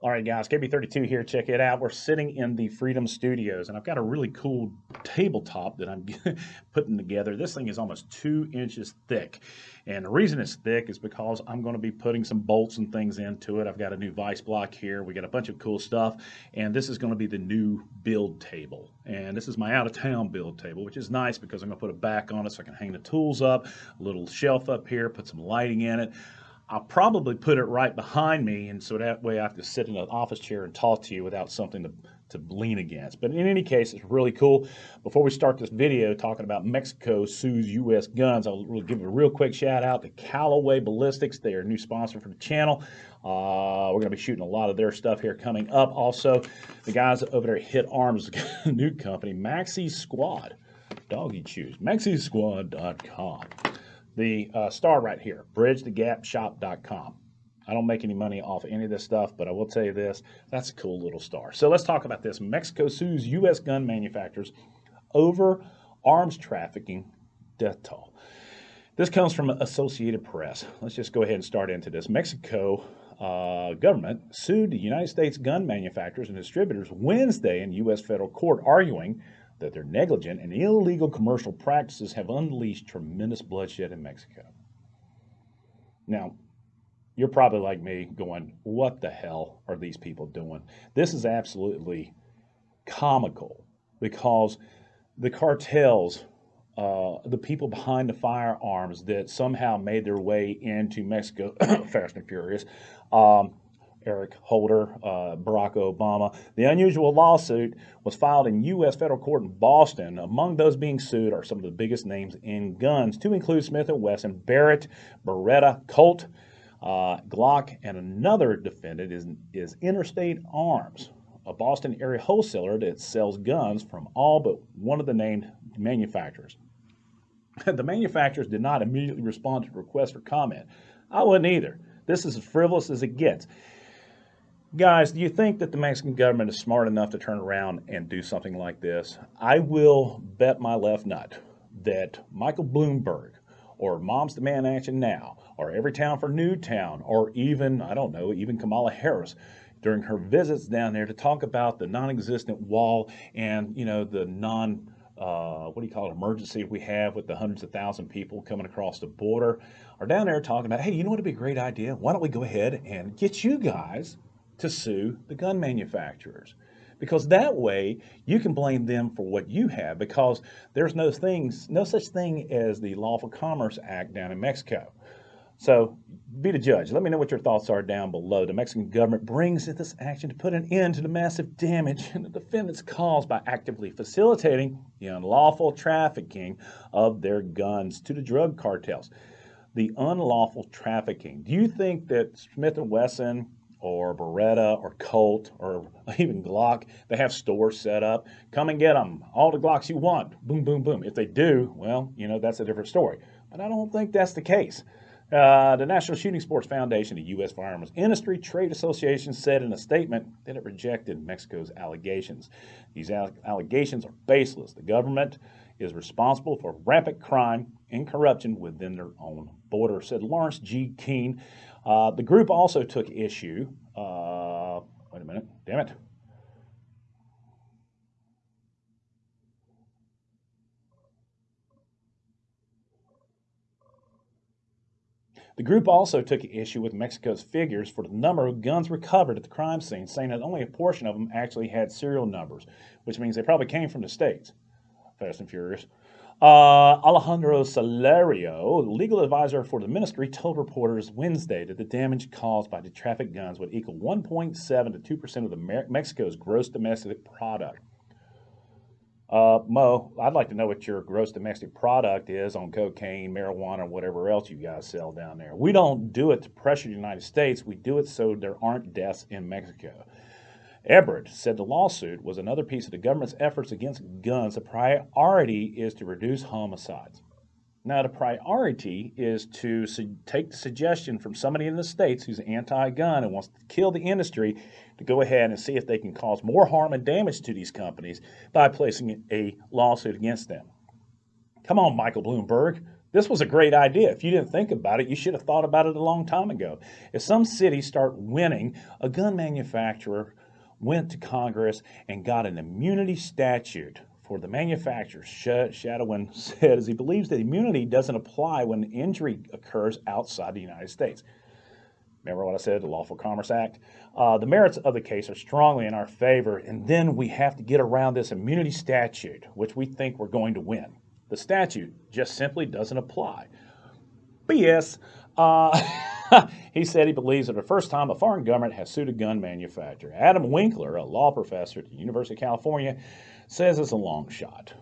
All right, guys, KB32 here. Check it out. We're sitting in the Freedom Studios, and I've got a really cool tabletop that I'm putting together. This thing is almost two inches thick, and the reason it's thick is because I'm going to be putting some bolts and things into it. I've got a new vice block here. We got a bunch of cool stuff, and this is going to be the new build table. And this is my out-of-town build table, which is nice because I'm going to put a back on it so I can hang the tools up, a little shelf up here, put some lighting in it. I'll probably put it right behind me, and so that way I have to sit in an office chair and talk to you without something to, to lean against. But in any case, it's really cool. Before we start this video talking about Mexico sues U.S. guns, I'll give a real quick shout out to Callaway Ballistics. They are a new sponsor for the channel. Uh, we're going to be shooting a lot of their stuff here coming up. Also, the guys over there at Hit Arms, new company, Maxi Squad. Doggy chews. MaxiSquad.com the uh, star right here, bridgethegapshop.com. I don't make any money off any of this stuff, but I will tell you this, that's a cool little star. So let's talk about this. Mexico sues U.S. gun manufacturers over arms trafficking death toll. This comes from Associated Press. Let's just go ahead and start into this. Mexico uh, government sued the United States gun manufacturers and distributors Wednesday in U.S. federal court, arguing that their negligent and illegal commercial practices have unleashed tremendous bloodshed in Mexico. Now, you're probably like me going, what the hell are these people doing? This is absolutely comical because the cartels, uh, the people behind the firearms that somehow made their way into Mexico, fast and furious, um, Eric Holder, uh, Barack Obama. The unusual lawsuit was filed in U.S. federal court in Boston. Among those being sued are some of the biggest names in guns, to include Smith & Wesson, Barrett, Beretta, Colt, uh, Glock, and another defendant is, is Interstate Arms, a Boston area wholesaler that sells guns from all but one of the named manufacturers. the manufacturers did not immediately respond to requests for comment. I wouldn't either. This is as frivolous as it gets. Guys, do you think that the Mexican government is smart enough to turn around and do something like this? I will bet my left nut that Michael Bloomberg or Moms Demand Action Now or Every Town for Newtown or even, I don't know, even Kamala Harris during her visits down there to talk about the non-existent wall and, you know, the non, uh, what do you call it, emergency we have with the hundreds of thousand people coming across the border are down there talking about, hey, you know what would be a great idea? Why don't we go ahead and get you guys to sue the gun manufacturers. Because that way you can blame them for what you have because there's no things no such thing as the lawful commerce act down in mexico. So be the judge. Let me know what your thoughts are down below. The mexican government brings this action to put an end to the massive damage and the defendants caused by actively facilitating the unlawful trafficking of their guns to the drug cartels. The unlawful trafficking. Do you think that smith & wesson or Beretta or Colt or even Glock. They have stores set up. Come and get them. All the Glocks you want. Boom, boom, boom. If they do, well, you know, that's a different story. But I don't think that's the case. Uh, the National Shooting Sports Foundation, the U.S. Firearms Industry Trade Association, said in a statement that it rejected Mexico's allegations. These allegations are baseless. The government is responsible for rampant crime and corruption within their own border, said Lawrence G. Keane, uh, the group also took issue. Uh, wait a minute, damn it. The group also took issue with Mexico's figures for the number of guns recovered at the crime scene, saying that only a portion of them actually had serial numbers, which means they probably came from the States. Fast and Furious. Uh, Alejandro Celorio, legal advisor for the ministry, told reporters Wednesday that the damage caused by the traffic guns would equal 1.7 to 2% of the Mexico's gross domestic product. Uh, Mo, I'd like to know what your gross domestic product is on cocaine, marijuana, whatever else you guys sell down there. We don't do it to pressure the United States. We do it so there aren't deaths in Mexico. Ebrard said the lawsuit was another piece of the government's efforts against guns. The priority is to reduce homicides. Now, the priority is to su- take the suggestion from somebody in the States who's anti gun and wants to kill the industry to go ahead and see if they can cause more harm and damage to these companies by placing a lawsuit against them. Come on, Michael Bloomberg. This was a great idea. If you didn't think about it, you should have thought about it a long time ago. If some cities start winning, a gun manufacturer went to Congress and got an immunity statute for the manufacturer. Shadowen said, as he believes that immunity doesn't apply when injury occurs outside the United States. Remember what I said, the Lawful Commerce Act? Uh, the merits of the case are strongly in our favor, and then we have to get around this immunity statute, which we think we're going to win. The statute just simply doesn't apply. BS. Uh, he said he believes that the first time a foreign government has sued a gun manufacturer. Adam Winkler, a law professor at the University of California, says it's a long shot.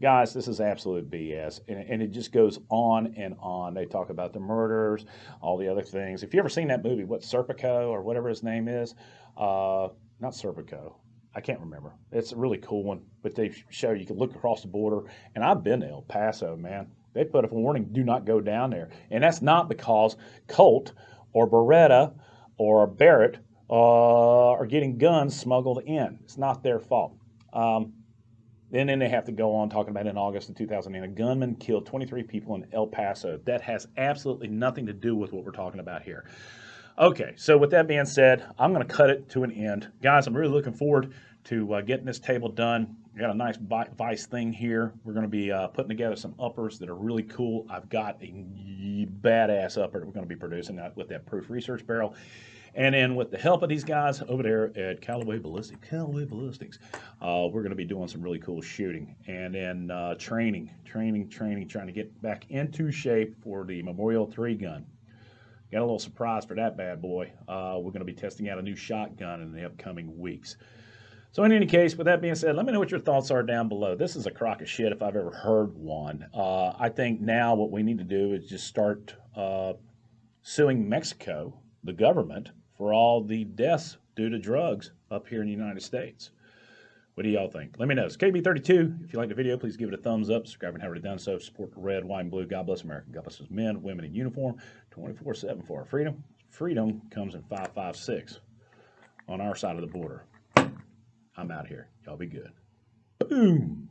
Guys, this is absolute BS, and, and, it just goes on and on. They talk about the murders, all the other things. If you ever seen that movie, what Serpico or whatever his name is, uh, not Serpico, I can't remember. It's a really cool one, but they show you can look across the border, and I've been to El Paso, man. They put up a warning: do not go down there, and that's not because Colt or Beretta or Barrett uh, are getting guns smuggled in. It's not their fault. Um, and then they have to go on talking about in August of 2008, a gunman killed 23 people in El Paso. That has absolutely nothing to do with what we're talking about here. Okay, so with that being said, I'm going to cut it to an end. Guys, I'm really looking forward to uh, getting this table done. We got a nice vice thing here. We're going to be uh, putting together some uppers that are really cool. I've got a badass upper that we're going to be producing with that proof research barrel. And then with the help of these guys over there at Callaway Ballistics, Callaway Ballistics, uh, we're going to be doing some really cool shooting. And then uh, training, training, training, trying to get back into shape for the Memorial 3 gun. Got a little surprise for that bad boy. Uh, we're going to be testing out a new shotgun in the upcoming weeks. So in any case, with that being said, let me know what your thoughts are down below. This is a crock of shit if I've ever heard one. Uh, I think now what we need to do is just start uh, suing Mexico, the government, for all the deaths due to drugs up here in the United States. What do y'all think? Let me know. It's KB32. If you like the video, please give it a thumbs up. Subscribe and have already done so. Support the red, white, and blue. God bless America. God bless men, women in uniform, 24-7 for our freedom. Freedom comes in 556 on our side of the border. I'm out here. Y'all be good. Boom.